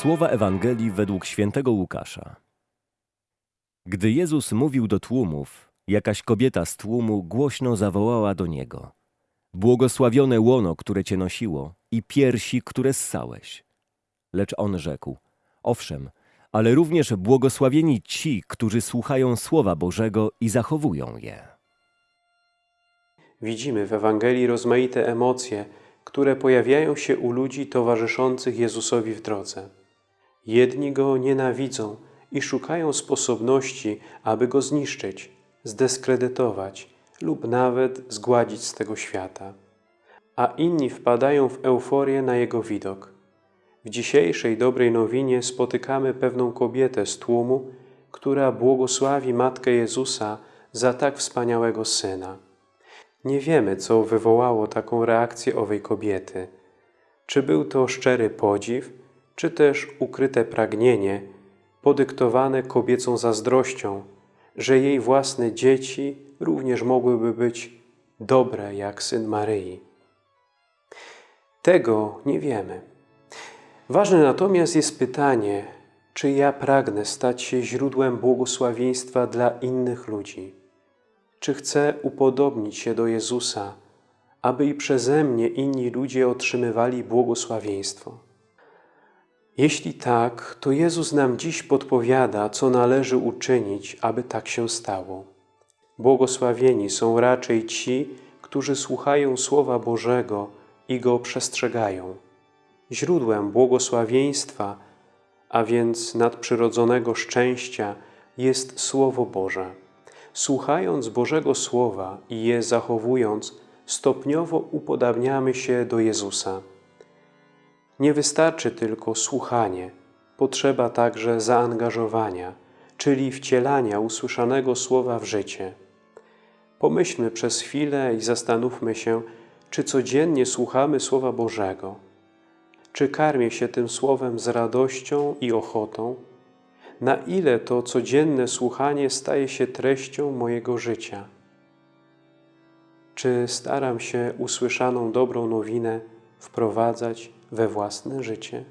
Słowa Ewangelii według świętego Łukasza. Gdy Jezus mówił do tłumów, jakaś kobieta z tłumu głośno zawołała do Niego. Błogosławione łono, które Cię nosiło i piersi, które ssałeś. Lecz On rzekł, owszem, ale również błogosławieni ci, którzy słuchają Słowa Bożego i zachowują je. Widzimy w Ewangelii rozmaite emocje, które pojawiają się u ludzi towarzyszących Jezusowi w drodze. Jedni Go nienawidzą i szukają sposobności, aby Go zniszczyć, zdyskredytować lub nawet zgładzić z tego świata. A inni wpadają w euforię na Jego widok. W dzisiejszej dobrej nowinie spotykamy pewną kobietę z tłumu, która błogosławi Matkę Jezusa za tak wspaniałego Syna. Nie wiemy, co wywołało taką reakcję owej kobiety. Czy był to szczery podziw, czy też ukryte pragnienie, podyktowane kobiecą zazdrością, że jej własne dzieci również mogłyby być dobre jak syn Maryi. Tego nie wiemy. Ważne natomiast jest pytanie, czy ja pragnę stać się źródłem błogosławieństwa dla innych ludzi. Czy chcę upodobnić się do Jezusa, aby i przeze mnie inni ludzie otrzymywali błogosławieństwo? Jeśli tak, to Jezus nam dziś podpowiada, co należy uczynić, aby tak się stało. Błogosławieni są raczej ci, którzy słuchają Słowa Bożego i Go przestrzegają. Źródłem błogosławieństwa, a więc nadprzyrodzonego szczęścia jest Słowo Boże. Słuchając Bożego Słowa i je zachowując, stopniowo upodabniamy się do Jezusa. Nie wystarczy tylko słuchanie, potrzeba także zaangażowania, czyli wcielania usłyszanego słowa w życie. Pomyślmy przez chwilę i zastanówmy się, czy codziennie słuchamy Słowa Bożego. Czy karmię się tym Słowem z radością i ochotą? Na ile to codzienne słuchanie staje się treścią mojego życia? Czy staram się usłyszaną dobrą nowinę wprowadzać we własne życie?